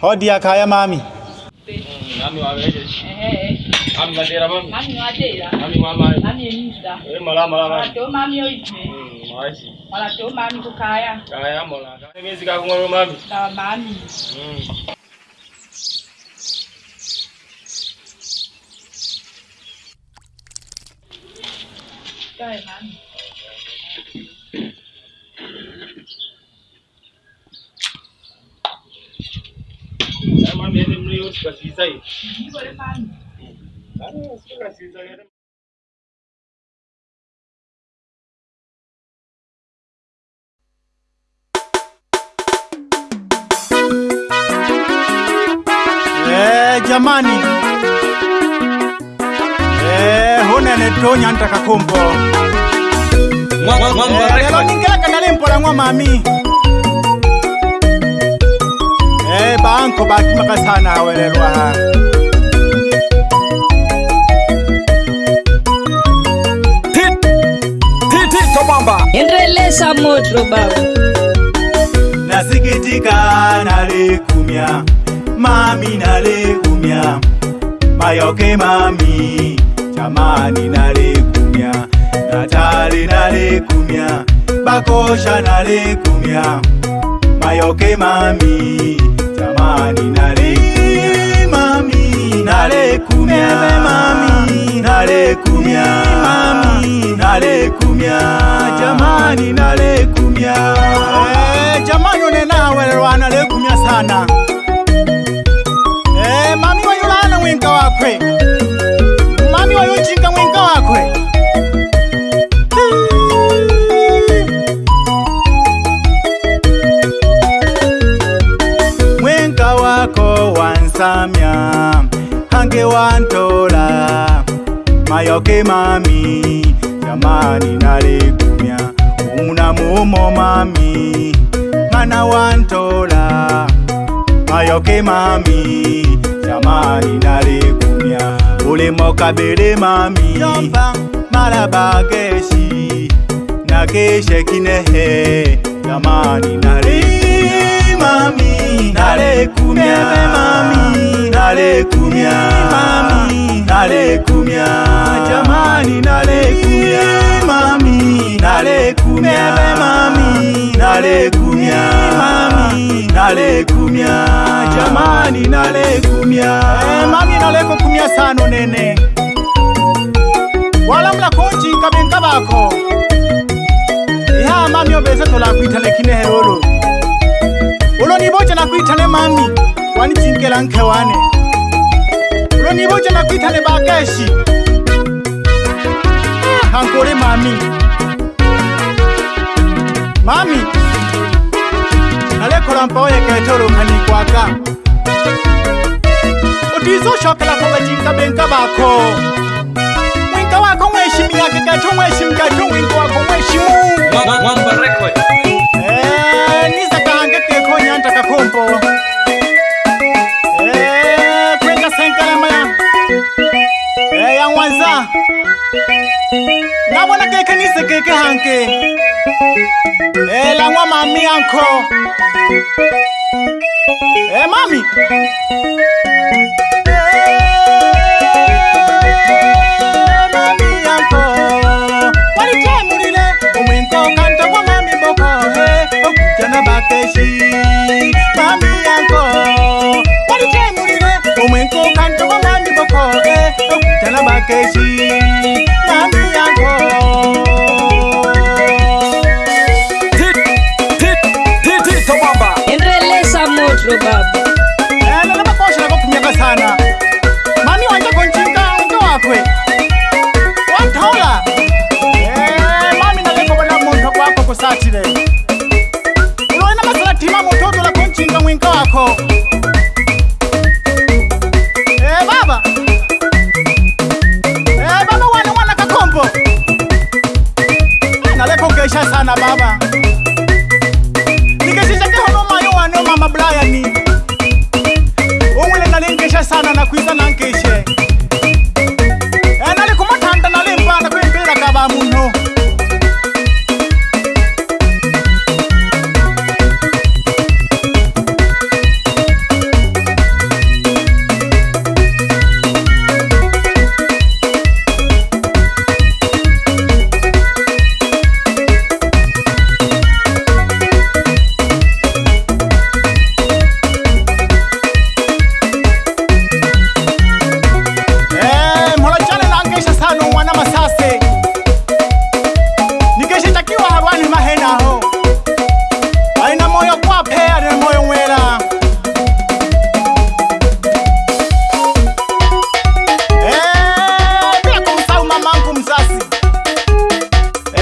Hodi dia kaya mami. Mami waweje. Ehe. Mami ngadera mami. Mami ngadera. Mami mama. Mami yinda. Eh mala mala. Ato mami oyize. Mm, wazi. Mala to mami kukaya. Mm, kaya mola. Mwezi ka kumwe mami. Ta mami. Mm. Tá, mami. basizaye Eh, jamani eh, hona netonya ntakakombo eh, lelo ningelaka ng'wa mami banco ba ke maka tshana a welelwang endrelesa motroba nasikitika nalekumya mami nalekumya mayoke mami jamani nalekumya natale nalekumya bakosha nalekumya mayoke mami nani nale mami nale kumia mami nale kumia mami nale kumia jamani nale kumia eh, jamani unena welwana le kumia sana mantola mayoke mami jamani nalegumya umuna mumo mami mana wantola mayoke mami jamani nalegumya ulemokabele mami yomba malabageshi nakeshekinehe jamani nalegumya mami nalekumia mami nalekumia mami kumia jamani kumia mami nalekumia mami kumia mami kumia jamani nalekumia hey, eh, mami kumia sano nene wala mla kochi kabenka bako iha mami obese tolakwitalekinehero ankhewane lonibotjana kwithane bakeshi hankole mami mami nalekhola mpa oyeketolokhani kwaka otiisoshokela kobajinka benka bakho mwinka wakho mweshimi yakekato mweshimi kato mwinka wakho mweshimu hanke ke hanke ela ngwa mami anko e mami Mami, yanko, what a time we live. Oh, my God, come to my mommy, Boko, eh, oh, tell about Casey. Mami, yanko, what a time we live. Oh, my God, come to my mommy, Boko, eh, oh, tell about Casey. Mami, yanko. jogada.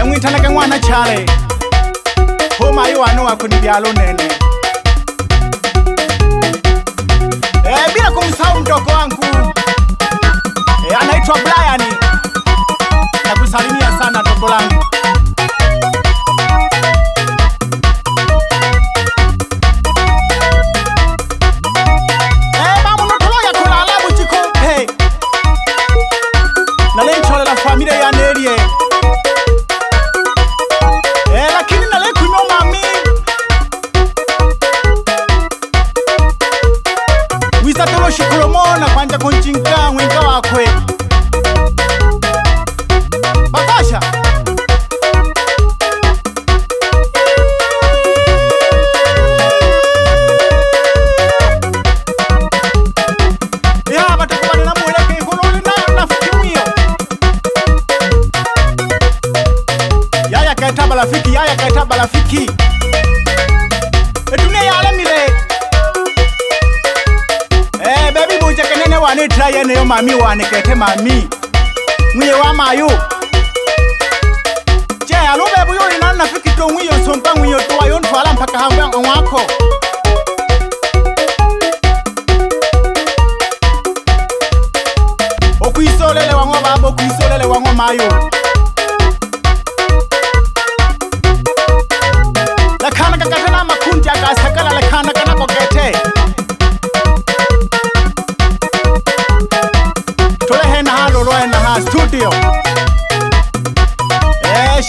emwinthana eh, ke ng'wana chale homayi wane wakho ni byalo nene eh, bila kumsahau mdogo wangu eh, anaitwa Brian, nakusalimia sana dogo langu. kushikulomona kwanja kunchinka mwenga wakwe ntla yene yo mami wa nekete mami nwuye wa mayo je alo bebo yo ina na fiki to nwuye sompa nwuye to ayo ntwala mpaka hangwe ngwa ko okwisolele wa ngwa babo okwisolele wa ngwa mayo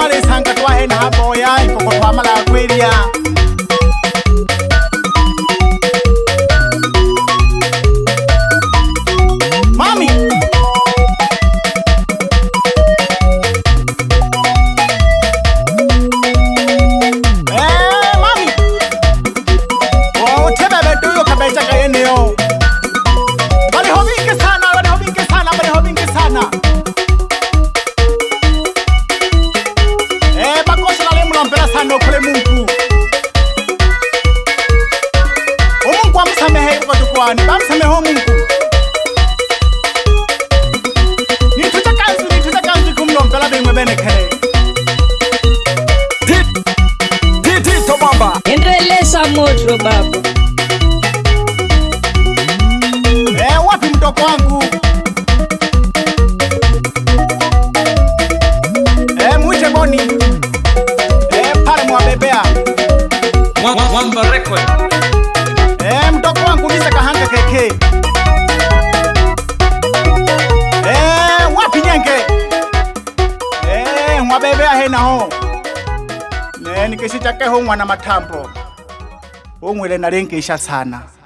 wa lesanka ke wa hena ha boya ikokotho wa malao Chemsha moto baba. Eh, wapi mdogo wangu? Eh, mwite Boni. Eh, pale mwabebea. Mwamba record. Eh, mdogo wangu niza kahanga keke. Eh, wapi nyenge? Eh, mwabebea hena ho. Eh, mwana matambo o ngwele na